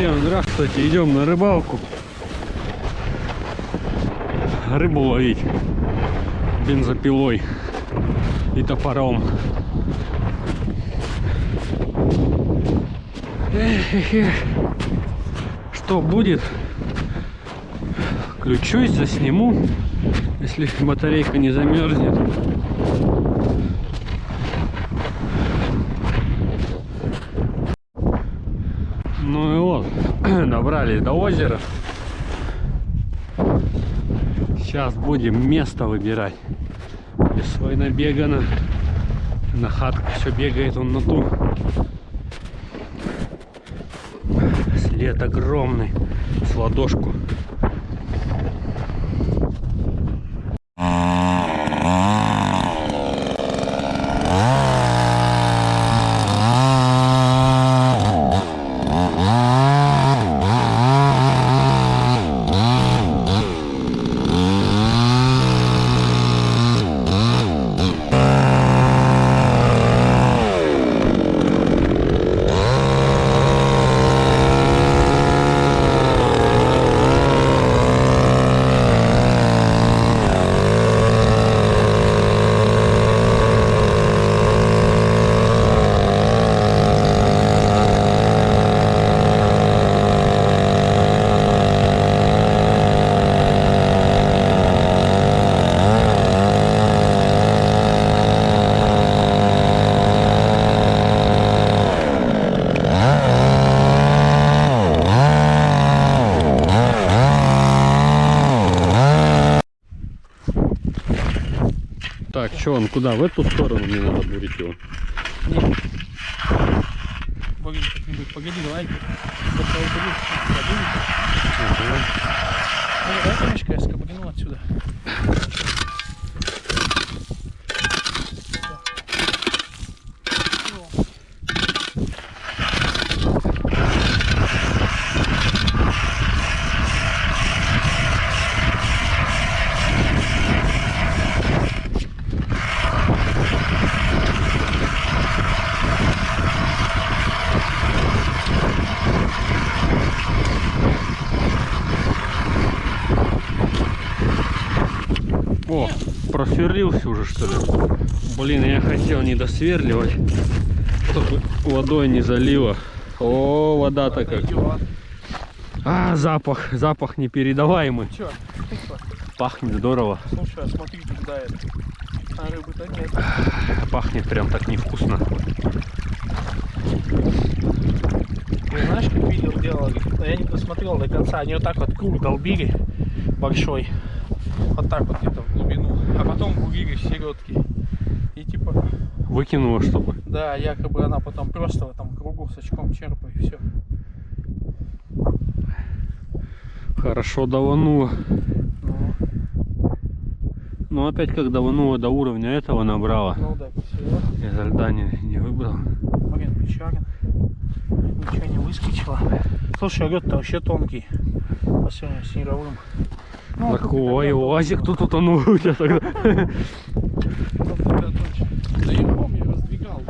Всем здравствуйте, идем на рыбалку. Рыбу ловить бензопилой и топором. Что будет? Включусь, засниму, если батарейка не замерзнет. Ну и вот, добрались до озера. Сейчас будем место выбирать. Без свой набегано. На хатку все бегает он на ту. След огромный. С ладошку. Что он куда? В эту сторону мне надо бурить его. Погоди, как-нибудь, погоди, давай. Забудь. Ну, давай, Танечка, я скобрину отсюда. О, просверлился уже что ли? Блин, я хотел не досверливать, чтобы водой не залило. О, вода-то как. Идет. А, запах, запах непередаваемый. Че? Пахнет здорово. Слушай, а смотри, куда это. А рыбы-то нет. Пахнет прям так невкусно. Ты знаешь, как видео делали? Но я не досмотрел до конца. Они вот так вот круг долбили большой. Вот так вот где-то. А потом бурили середки. И типа, Выкинула, чтобы. да, якобы она потом просто в этом кругу с очком черпает и все. Хорошо даванула. Ну, Но опять как даванула до уровня этого набрала. ну да, за льда не, не выбрал. Блин, печален. Ничего не выскочило. Слушай, лед-то вообще тонкий. По сравнению с снеговым. Ну, Так, тут и ой, тогда УАЗик тут утонул у тебя тогда. Да я помню, раздвигал.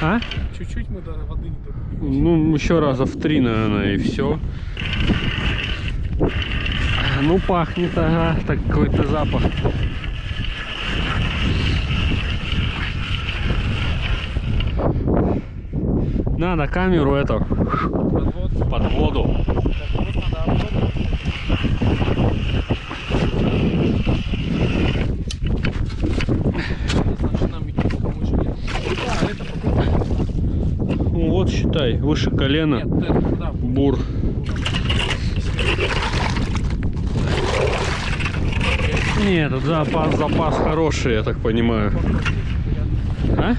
А? Чуть-чуть мы до воды не добились. Ну, еще раза в три, наверное, и все. Ну, пахнет, ага, так какой-то запах. Надо камеру это под воду. Попробуй. Ну, вот считай, выше колена. Бур. Нет, запас, запас хороший, я так понимаю. А?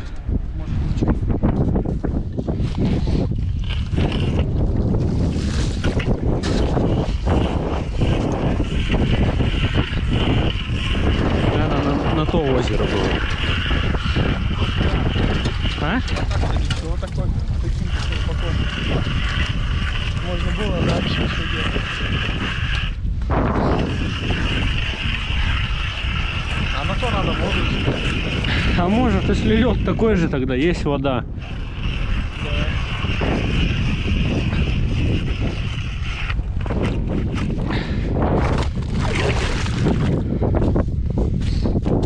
Надо на, на то озеро было. А? Можно было дальше все делать. А на то надо воду. А может, если лед такой же, тогда есть вода.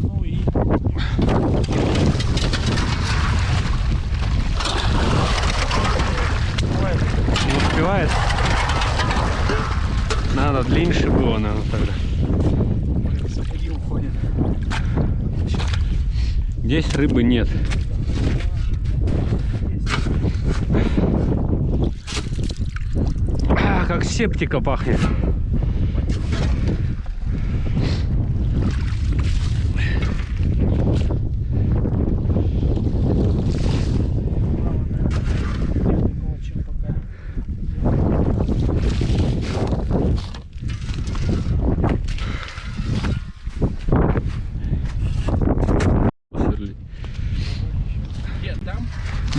Ну и... Давай, Не успевает. Надо длиннее было, наверное, тогда. Здесь рыбы нет. А, как септика пахнет.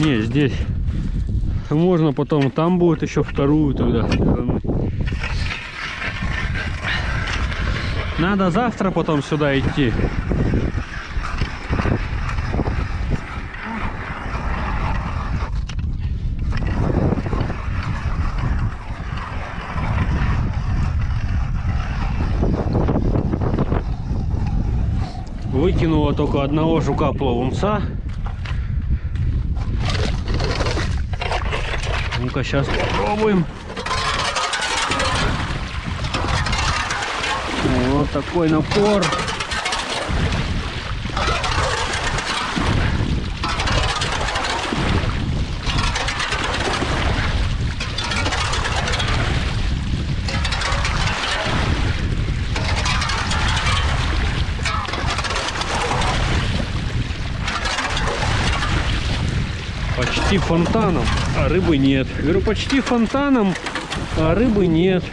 Не, здесь. Можно потом, там будет еще вторую тогда. Надо завтра потом сюда идти. Выкинула только одного жука Ну-ка, сейчас попробуем. Вот такой напор. Почти фонтаном, а рыбы нет. Говорю, почти фонтаном, а рыбы нет.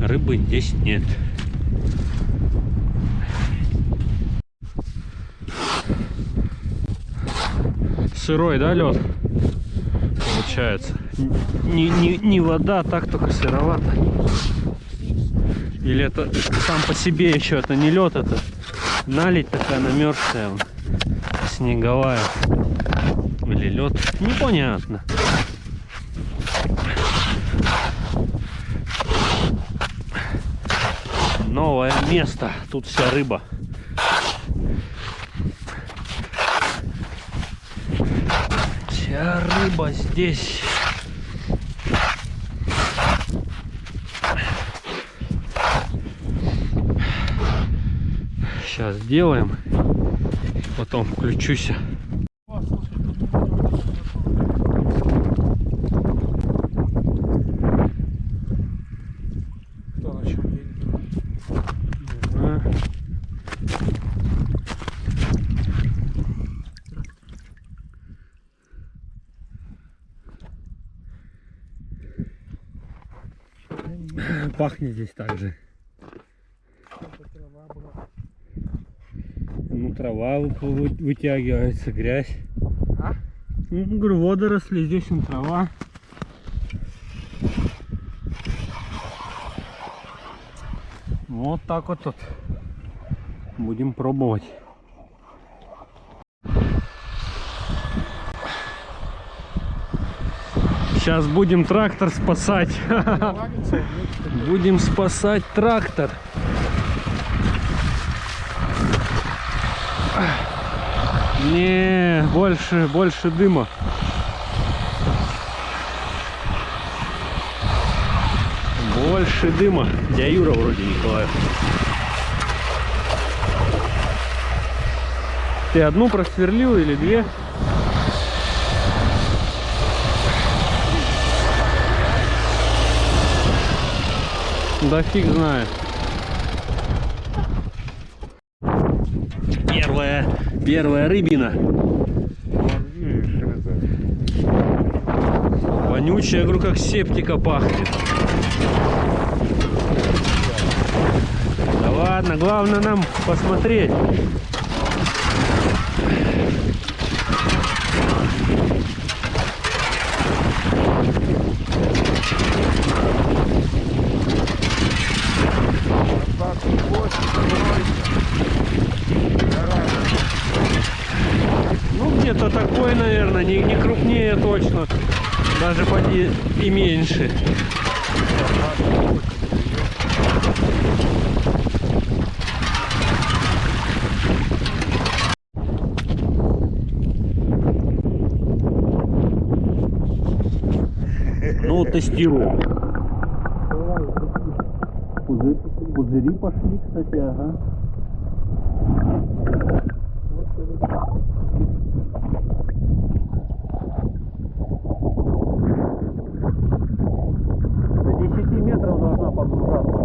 Рыбы здесь нет. Сырой, да, лед? Получается. Не, не, не вода, так только сыровато. Или это сам по себе еще это не лед, это налить такая намерзшая, снеговая. Или лед. Непонятно. Новое место. Тут вся рыба. Вся рыба здесь. Сейчас сделаем. Потом включусь. О, слушай, тут не надо Кто на чем едет? А. Пахнет здесь также. Ну, трава вы- вы- вытягивается, грязь. А? Ну, говорю, водоросли, здесь он трава. Вот так вот тут. Будем пробовать. Сейчас будем трактор спасать. Будем спасать трактор. Не, больше, больше дыма. Больше дыма. Дядя Юра вроде Николаев. Ты одну просверлил или две? Да фиг знает. Первая, первая рыбина. Вонючая, я говорю, как септика пахнет. ладно, главное нам посмотреть. Ну, где-то такой, наверное, не, не крупнее точно. Даже поди и меньше. Ну. Пузырь, пузыри пошли, кстати, ага. До 10 метров должна погружаться.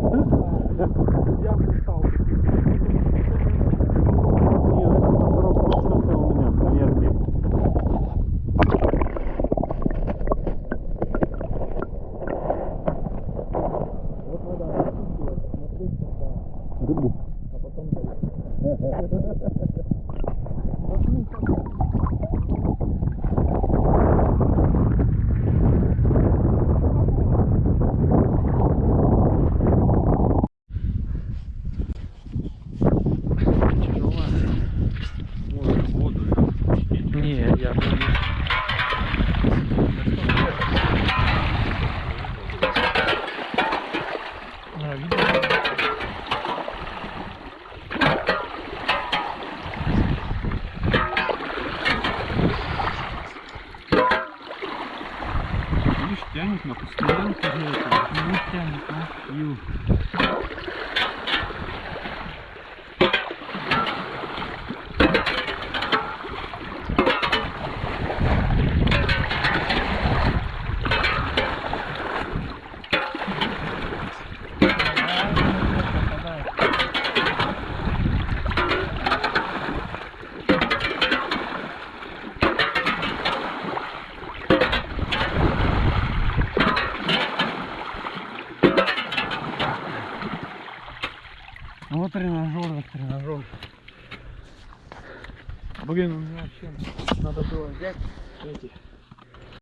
Я устал. Нет, это носорог получился у меня, поверьте. Вот надо смотреть, Рыбу. а потом Может, воду пустить. Не, я А, видно? Видишь, тянет на постоянку же это. Ну, тянет, ну. Ю.